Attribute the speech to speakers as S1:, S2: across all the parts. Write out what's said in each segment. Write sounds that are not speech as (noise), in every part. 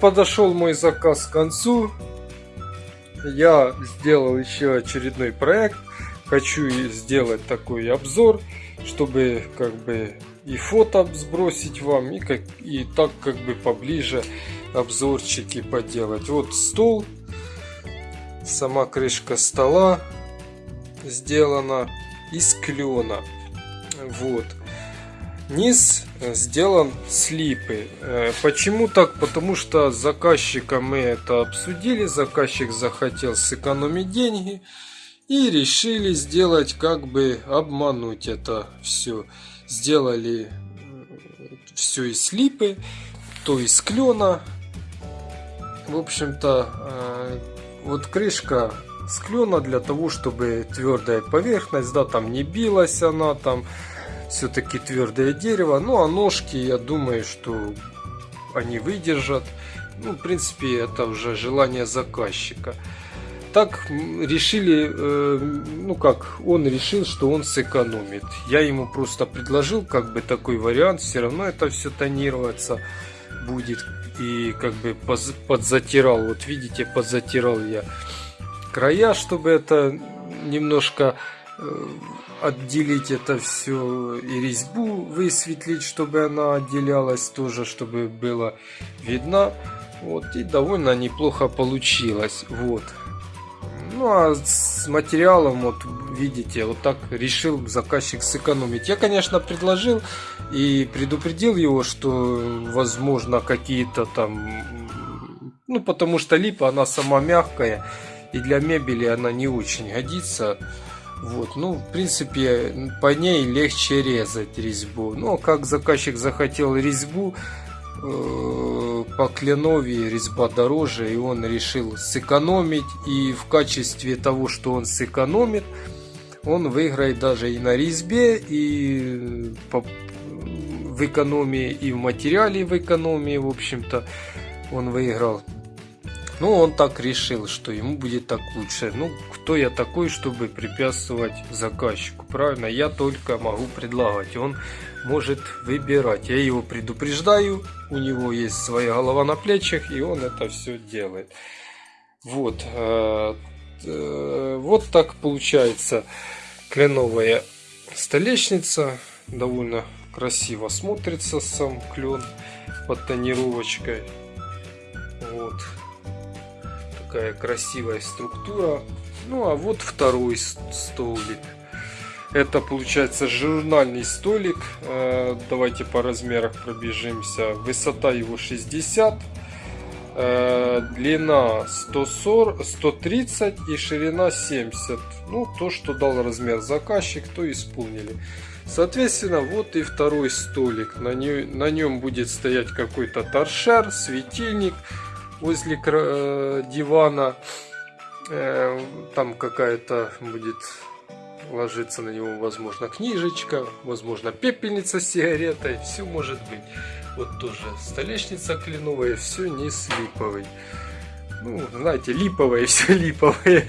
S1: подошел мой заказ к концу. Я сделал еще очередной проект. Хочу сделать такой обзор, чтобы как бы и фото сбросить вам, и, как, и так как бы поближе обзорчики поделать. Вот стол, сама крышка стола сделана из клена. Вот. Низ сделан с липы. Э, почему так? Потому что с заказчиком мы это обсудили. Заказчик захотел сэкономить деньги. И решили сделать, как бы обмануть это все. Сделали все из липы, то из клена. В общем-то, э, вот крышка с клена для того, чтобы твердая поверхность, да, там не билась она, там все-таки твердое дерево. Ну, а ножки, я думаю, что они выдержат. Ну, в принципе, это уже желание заказчика. Так решили, э, ну как, он решил, что он сэкономит. Я ему просто предложил как бы такой вариант, все равно это все тонироваться будет. И как бы подзатирал, вот видите, подзатирал я края, чтобы это немножко отделить это все и резьбу высветлить, чтобы она отделялась тоже, чтобы было видно. Вот, и довольно неплохо получилось. Вот. Ну а с материалом, вот видите, вот так решил заказчик сэкономить. Я, конечно, предложил и предупредил его, что возможно какие-то там... Ну, потому что липа, она сама мягкая, и для мебели она не очень годится. Вот, ну, в принципе, по ней легче резать резьбу. Но как заказчик захотел резьбу, э, по кленове резьба дороже, и он решил сэкономить. И в качестве того, что он сэкономит, он выиграет даже и на резьбе, и по, в экономии, и в материале в экономии, в общем-то, он выиграл. Ну, он так решил, что ему будет так лучше. Ну, кто я такой, чтобы препятствовать заказчику? Правильно, я только могу предлагать. Он может выбирать. Я его предупреждаю, у него есть своя голова на плечах, и он это все делает. Вот. Э, э, вот так получается кленовая столешница. Довольно красиво смотрится сам клен под тонировочкой. Вот такая красивая структура. Ну а вот второй столик. Это получается журнальный столик. Э, давайте по размерах пробежимся. Высота его 60. Э, длина 140, 130 и ширина 70. Ну, то, что дал размер заказчик, то исполнили. Соответственно, вот и второй столик. На, не, на нем будет стоять какой-то торшер, светильник возле э, дивана. Э, там какая-то будет ложиться на него, возможно, книжечка, возможно, пепельница с сигаретой. Все может быть. Вот тоже столешница кленовая, все не с липовой. Ну, знаете, липовое, (laughs) все липовое.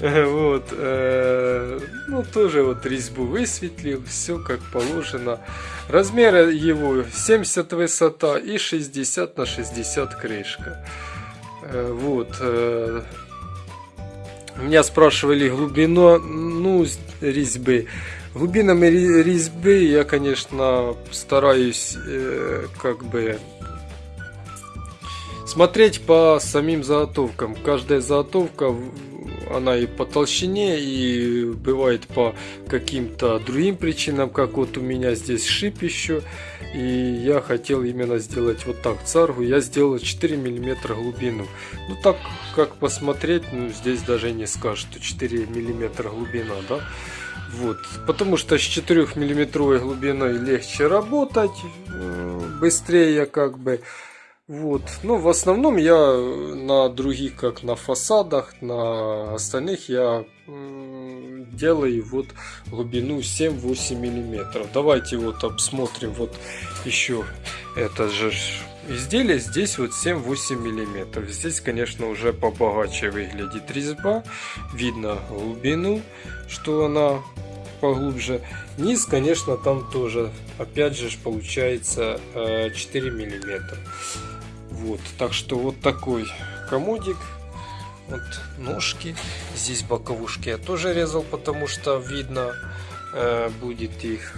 S1: Вот. Э, ну, тоже вот резьбу высветлил, все как положено. Размер его 70 высота и 60 на 60 крышка. Э, вот. Э, меня спрашивали глубину ну, резьбы. Глубинами резьбы я, конечно, стараюсь как бы Смотреть по самим заготовкам. Каждая заготовка, она и по толщине, и бывает по каким-то другим причинам, как вот у меня здесь шип еще. И я хотел именно сделать вот так царгу. Я сделал 4 миллиметра глубину. Ну так, как посмотреть, ну здесь даже не скажешь, что 4 миллиметра глубина, да. Вот, потому что с 4 миллиметровой глубиной легче работать, э, быстрее как бы. Вот. Ну, в основном я на других, как на фасадах, на остальных я делаю вот глубину 7-8 миллиметров. Давайте вот обсмотрим вот еще это же изделие. Здесь вот 7-8 миллиметров. Здесь, конечно, уже побогаче выглядит резьба. Видно глубину, что она поглубже. Низ, конечно, там тоже, опять же, получается 4 э, миллиметра. Вот, так что вот такой комодик. Вот ножки. Здесь боковушки я тоже резал, потому что видно э, будет их.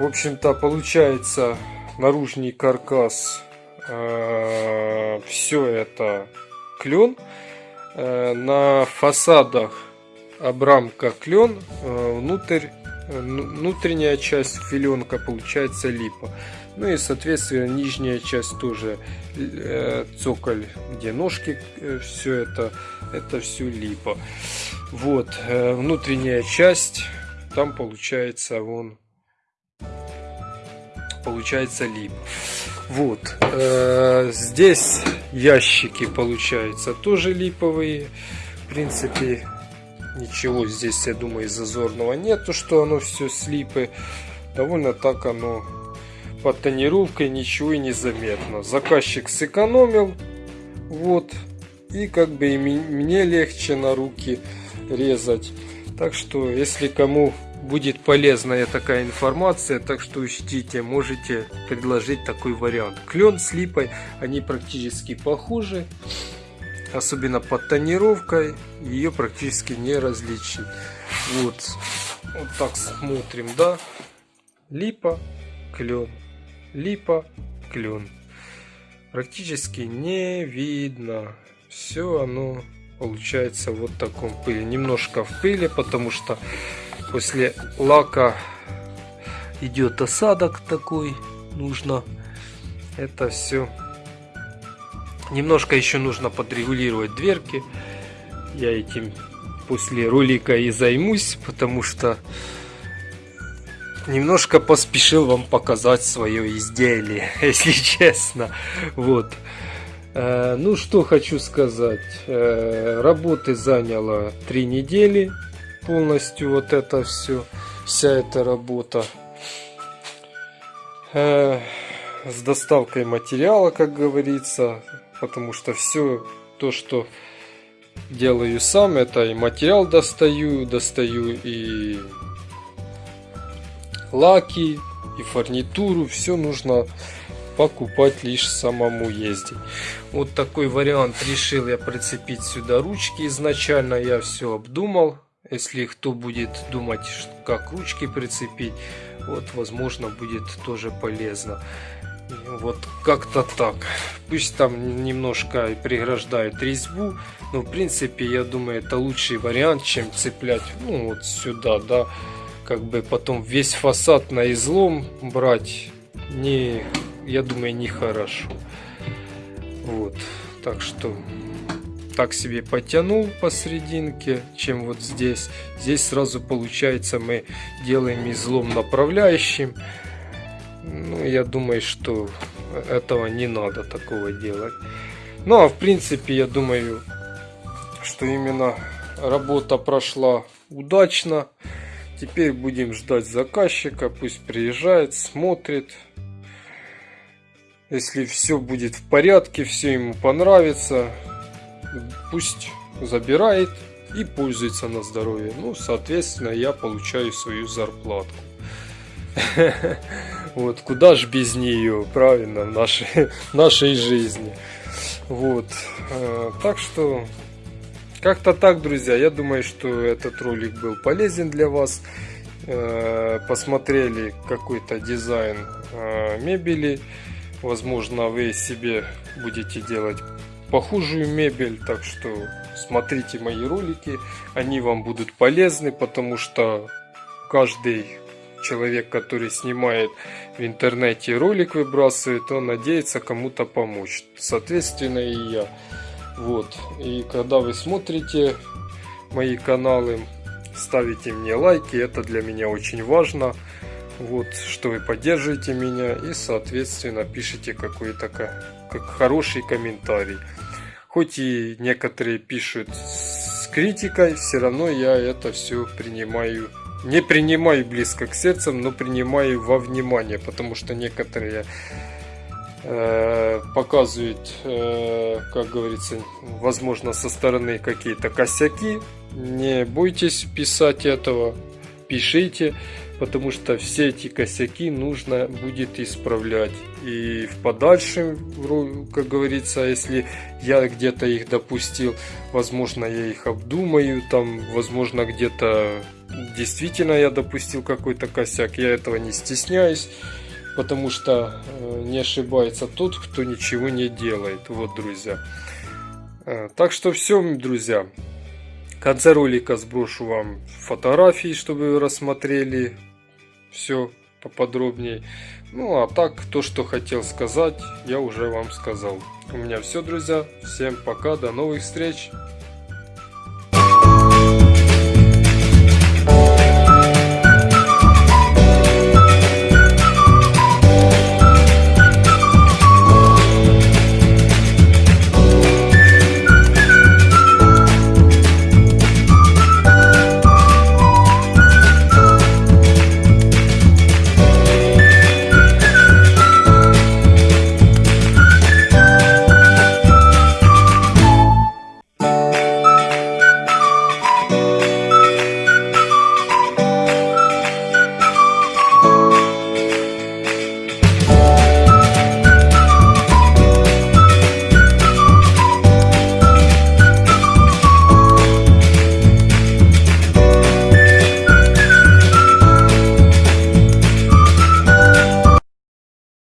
S1: В общем-то, получается наружный каркас. Э, все это клен. Э, на фасадах обрамка клен, э, внутрь, внутренняя часть филенка получается липа. Ну и соответственно нижняя часть тоже цоколь, где ножки, все это, это все липа. Вот, внутренняя часть, там получается вон, получается липа. Вот, здесь ящики получаются тоже липовые. В принципе, Ничего здесь, я думаю, зазорного нету, что оно все слипы. Довольно так оно под тонировкой ничего и не заметно. Заказчик сэкономил. Вот. И как бы и мне легче на руки резать. Так что, если кому будет полезная такая информация, так что учтите, можете предложить такой вариант. Клен с липой, они практически похожи особенно под тонировкой, ее практически не различить. Вот, вот так смотрим, да, липа, клен, липа, клен. Практически не видно. Все оно получается вот в таком пыли. Немножко в пыли, потому что после лака идет осадок такой. Нужно это все Немножко еще нужно подрегулировать дверки. Я этим после ролика и займусь, потому что немножко поспешил вам показать свое изделие, (laughs) если честно. Вот. Э, ну, что хочу сказать. Э, работы заняло три недели полностью вот это все, вся эта работа. Э, с доставкой материала, как говорится, потому что все то, что делаю сам, это и материал достаю, достаю и лаки, и фурнитуру, все нужно покупать лишь самому ездить. Вот такой вариант решил я прицепить сюда ручки. Изначально я все обдумал. Если кто будет думать, как ручки прицепить, вот возможно будет тоже полезно. Вот как-то так. Пусть там немножко преграждает резьбу, но в принципе я думаю это лучший вариант, чем цеплять ну вот сюда, да. Как бы потом весь фасад на излом брать не, я думаю, нехорошо. Вот, так что так себе потянул посерединке, чем вот здесь. Здесь сразу получается мы делаем излом направляющим. Ну, я думаю, что этого не надо такого делать. Ну, а в принципе, я думаю, что именно работа прошла удачно. Теперь будем ждать заказчика, пусть приезжает, смотрит. Если все будет в порядке, все ему понравится, пусть забирает и пользуется на здоровье. Ну, соответственно, я получаю свою зарплату. (laughs) Вот, куда ж без нее, правильно, в нашей, (laughs) нашей жизни. Вот, э, так что, как-то так, друзья, я думаю, что этот ролик был полезен для вас. Э, посмотрели какой-то дизайн э, мебели. Возможно, вы себе будете делать похожую мебель, так что смотрите мои ролики, они вам будут полезны, потому что каждый человек, который снимает в интернете ролик выбрасывает, он надеется кому-то помочь. Соответственно и я. Вот. И когда вы смотрите мои каналы, ставите мне лайки, это для меня очень важно. Вот, что вы поддерживаете меня и, соответственно, пишите какой-то как хороший комментарий. Хоть и некоторые пишут с критикой, все равно я это все принимаю не принимаю близко к сердцу, но принимаю во внимание, потому что некоторые э, показывают, э, как говорится, возможно, со стороны какие-то косяки. Не бойтесь писать этого. пишите, потому что все эти косяки нужно будет исправлять. И в подальшем, как говорится, если я где-то их допустил, возможно, я их обдумаю, там, возможно, где-то действительно я допустил какой-то косяк, я этого не стесняюсь, потому что э, не ошибается тот, кто ничего не делает. Вот, друзья. Э, так что все, друзья. В конце ролика сброшу вам фотографии, чтобы вы рассмотрели все поподробнее. Ну а так, то, что хотел сказать, я уже вам сказал. У меня все, друзья. Всем пока, до новых встреч.